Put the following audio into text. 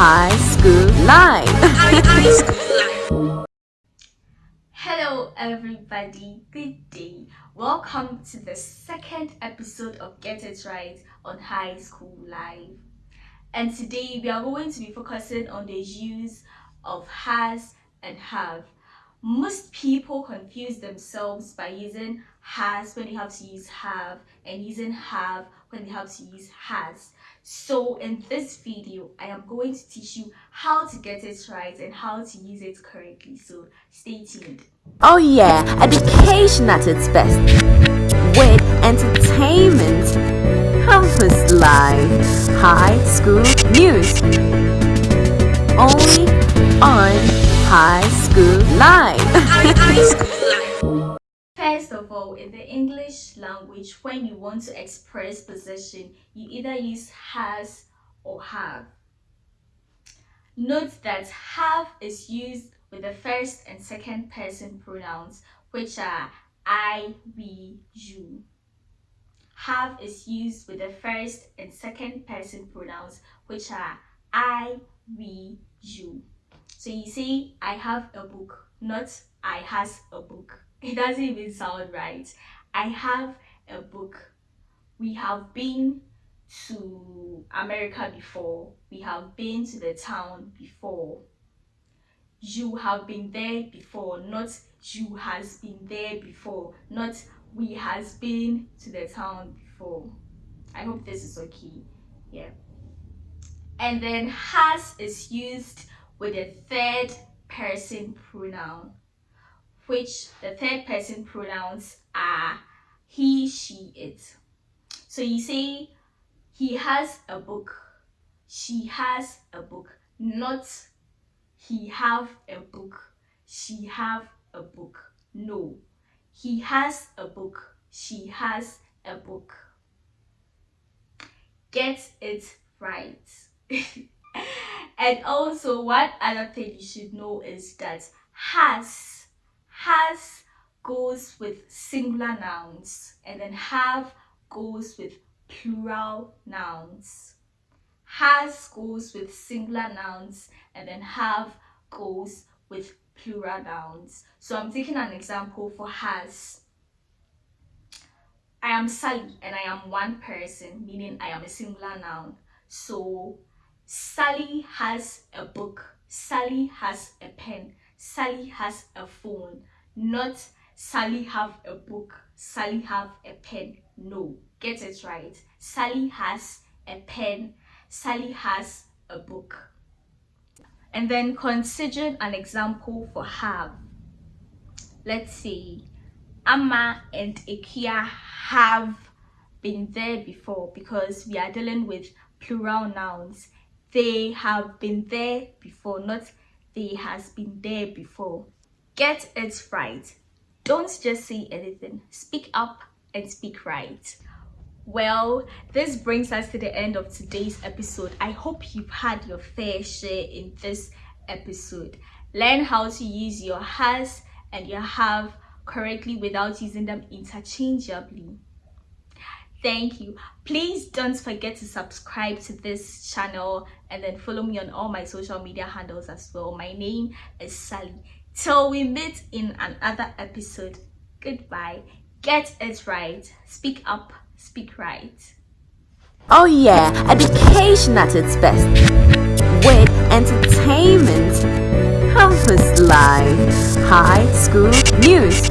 High School Live. Hello, everybody. Good day. Welcome to the second episode of Get It Right on High School Live. And today we are going to be focusing on the use of has and have. Most people confuse themselves by using has when they have to use have and using have when they have to use has. So in this video, I am going to teach you how to get it right and how to use it correctly. So stay tuned. Oh yeah, education at its best. With entertainment, campus life, high school news. Only on High School First of all, in the English language, when you want to express possession, you either use has or have. Note that have is used with the first and second person pronouns, which are I, we, you. Have is used with the first and second person pronouns, which are I, we, you. So you say, I have a book, not I has a book. It doesn't even sound right. I have a book. We have been to America before. We have been to the town before. You have been there before, not you has been there before, not we has been to the town before. I hope this is okay. Yeah. And then has is used with a third person pronoun which the third person pronouns are he, she, it. So you say he has a book, she has a book, not he have a book, she have a book. No, he has a book, she has a book. Get it right. and also one other thing you should know is that has has goes with singular nouns and then have goes with plural nouns. Has goes with singular nouns and then have goes with plural nouns. So I'm taking an example for has. I am Sally and I am one person, meaning I am a singular noun. So Sally has a book. Sally has a pen. Sally has a phone, not Sally have a book, Sally have a pen. No, get it right. Sally has a pen, Sally has a book. And then consider an example for have. Let's see. Amma and Ikia have been there before because we are dealing with plural nouns. They have been there before, not they has been there before. Get it right. Don't just say anything. Speak up and speak right. Well, this brings us to the end of today's episode. I hope you've had your fair share in this episode. Learn how to use your has and your have correctly without using them interchangeably thank you. Please don't forget to subscribe to this channel and then follow me on all my social media handles as well. My name is sally. Till we meet in another episode goodbye. Get it right. Speak up speak right. Oh yeah. Education at its best. With entertainment campus life. High school news